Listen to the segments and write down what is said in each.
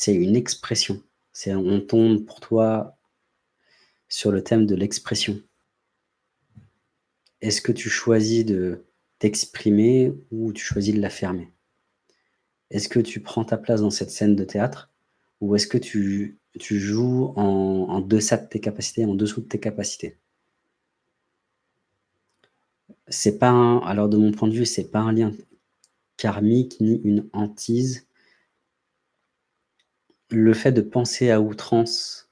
c'est une expression. On tombe pour toi sur le thème de l'expression. Est-ce que tu choisis de t'exprimer ou tu choisis de la fermer Est-ce que tu prends ta place dans cette scène de théâtre ou est-ce que tu, joues en, de tes capacités, en dessous de tes capacités? C'est pas alors de mon point de vue, c'est pas un lien karmique ni une hantise. Le fait de penser à outrance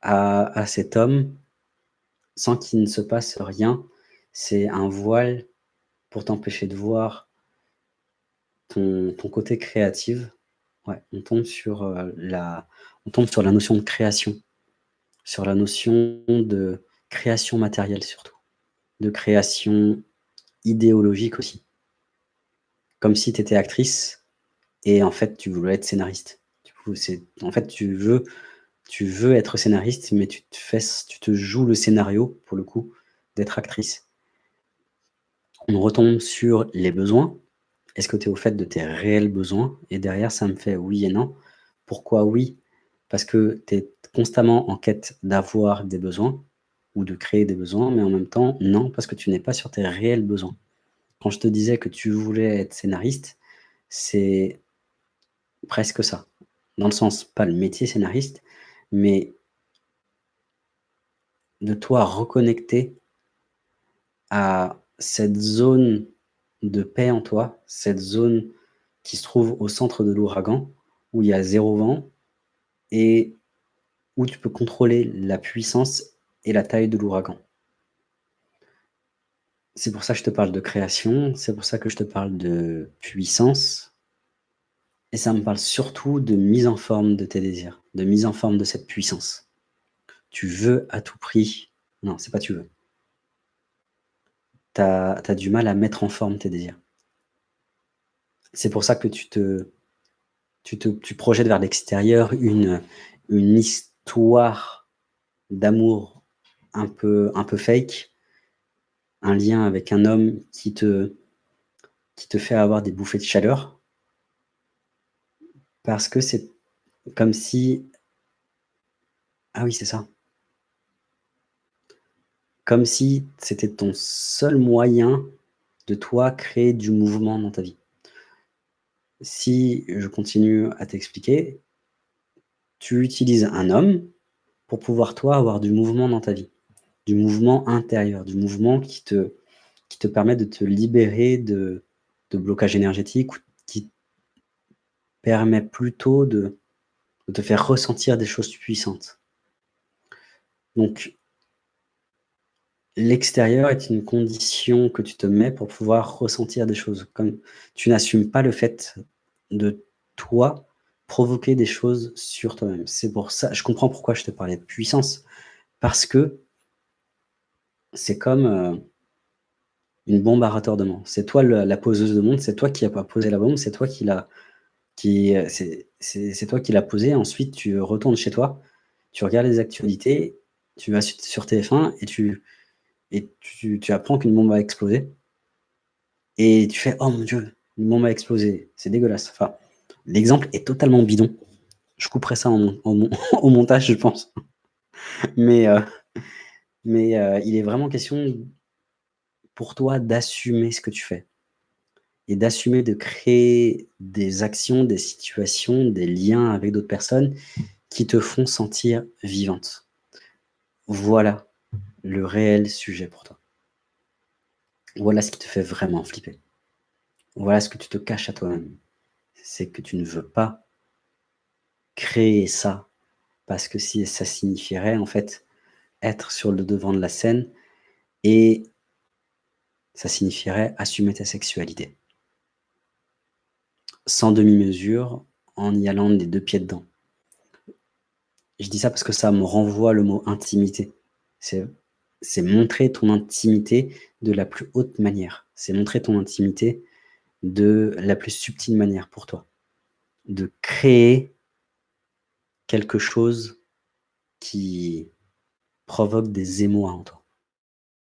à, cet homme sans qu'il ne se passe rien, c'est un voile pour t'empêcher de voir ton, ton, côté créatif. Ouais, on tombe sur euh, la, on tombe sur la notion de création, sur la notion de création matérielle surtout, de création idéologique aussi. Comme si tu étais actrice et en fait tu voulais être scénariste. En fait, tu veux, être scénariste, mais tu te, tu te joues le scénario, pour le coup, d'être actrice. On retombe sur les besoins. Est-ce que tu es au fait de tes réels besoins? Et derrière, ça me fait oui et non. Pourquoi oui? Parce que tu es constamment en quête d'avoir des besoins ou de créer des besoins, mais en même temps, non, parce que tu n'es pas sur tes réels besoins. Quand je te disais que tu voulais être scénariste, c'est presque ça. Dans le sens, pas le métier scénariste, mais de toi reconnecter à cette zone de paix en toi, cette zone qui se trouve au centre de l'ouragan, où il y a zéro vent, et où tu peux contrôler la puissance et la taille de l'ouragan. C'est pour ça que je te parle de création, c'est pour ça que je te parle de puissance, et ça me parle surtout de mise en forme de tes désirs, de mise en forme de cette puissance. Tu veux à tout prix... Non, c'est pas tu veux tu as, du mal à mettre en forme tes désirs. C'est pour ça que tu te, tu te tu projettes vers l'extérieur une, une histoire d'amour un peu, un peu fake, un lien avec un homme qui te, qui te fait avoir des bouffées de chaleur, parce que c'est comme si... Ah oui, c'est ça comme si c'était ton seul moyen de toi créer du mouvement dans ta vie. Si je continue à t'expliquer, tu utilises un homme pour pouvoir toi avoir du mouvement dans ta vie, du mouvement intérieur, du mouvement qui te, permet de te libérer de, de blocage énergétique permet plutôt de, te faire ressentir des choses puissantes. Donc, L'extérieur est une condition que tu te mets pour pouvoir ressentir des choses. Comme tu n'assumes pas le fait de toi provoquer des choses sur toi-même. C'est pour ça, je comprends pourquoi je te parlais de puissance, parce que c'est comme euh, une bombe à retardement. C'est toi la poseuse de monde, c'est toi qui as pas posé la bombe, c'est toi qui l'a qui c'est toi qui l'a posée. Ensuite, tu retournes chez toi, tu regardes les actualités, tu vas sur TF1 et tu apprends qu'une bombe a explosé, et tu fais « Oh mon Dieu, une bombe a explosé, c'est dégueulasse ». Enfin, l'exemple est totalement bidon. Je couperai ça au montage, je pense. Mais, euh, euh, il est vraiment question pour toi d'assumer ce que tu fais. Et d'assumer de créer des actions, des situations, des liens avec d'autres personnes qui te font sentir vivante. Voilà le réel sujet pour toi. Voilà ce qui te fait vraiment flipper. Voilà ce que tu te caches à toi-même. C'est que tu ne veux pas créer ça parce que ça signifierait en fait être sur le devant de la scène et ça signifierait assumer ta sexualité. Sans demi-mesure, en y allant des deux pieds dedans. Je dis ça parce que ça me renvoie le mot intimité. C'est c'est montrer ton intimité de la plus haute manière. C'est montrer ton intimité de la plus subtile manière pour toi. De créer quelque chose qui provoque des émois en toi.